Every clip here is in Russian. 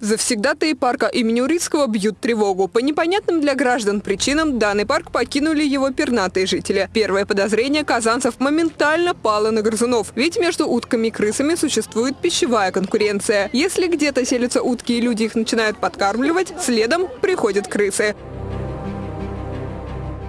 Завсегдатые парка имени Урицкого бьют тревогу. По непонятным для граждан причинам данный парк покинули его пернатые жители. Первое подозрение казанцев моментально пало на грызунов. Ведь между утками и крысами существует пищевая конкуренция. Если где-то селятся утки и люди их начинают подкармливать, следом приходят крысы.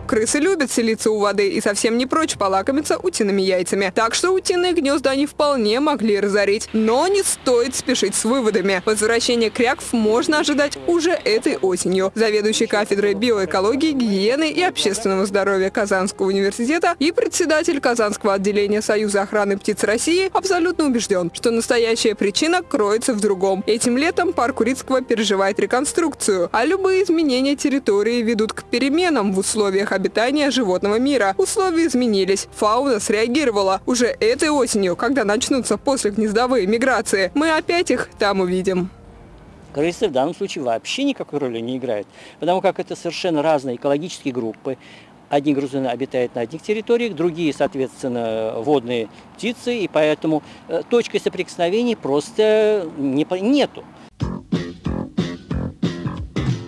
Крысы любят селиться у воды и совсем не прочь полакомиться утиными яйцами. Так что утиные гнезда они вполне могли разорить. Но не стоит спешить с выводами. Возвращение кряков можно ожидать уже этой осенью. Заведующий кафедрой биоэкологии, гигиены и общественного здоровья Казанского университета и председатель Казанского отделения Союза охраны птиц России абсолютно убежден, что настоящая причина кроется в другом. Этим летом парк Урицкого переживает реконструкцию, а любые изменения территории ведут к переменам в условиях обитания животного мира. Условия изменились, фауна среагировала. Уже этой осенью, когда начнутся после гнездовые миграции, мы опять их там увидим. Крысы в данном случае вообще никакой роли не играют, потому как это совершенно разные экологические группы. Одни грызуны обитают на одних территориях, другие, соответственно, водные птицы, и поэтому э, точкой соприкосновений просто не, нету.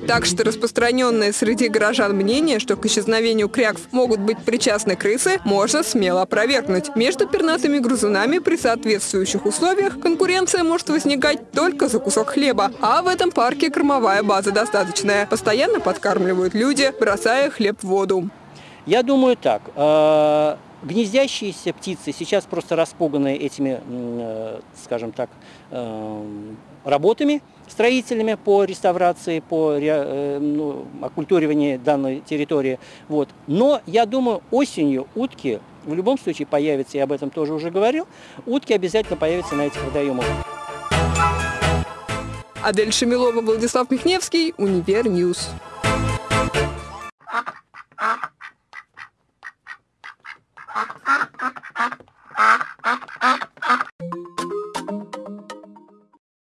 Так что распространенное среди горожан мнение, что к исчезновению кряков могут быть причастны крысы, можно смело опровергнуть. Между пернатыми грызунами при соответствующих условиях конкуренция может возникать только за кусок хлеба. А в этом парке кормовая база достаточная. Постоянно подкармливают люди, бросая хлеб в воду. Я думаю так. Э, гнездящиеся птицы сейчас просто распуганы этими, э, скажем так, э, работами строителями по реставрации, по ну, оккультуриванию данной территории. Вот. Но я думаю, осенью утки в любом случае появятся, я об этом тоже уже говорил, утки обязательно появятся на этих водоемах. Адель Шамилова, Владислав Михневский, Univer News.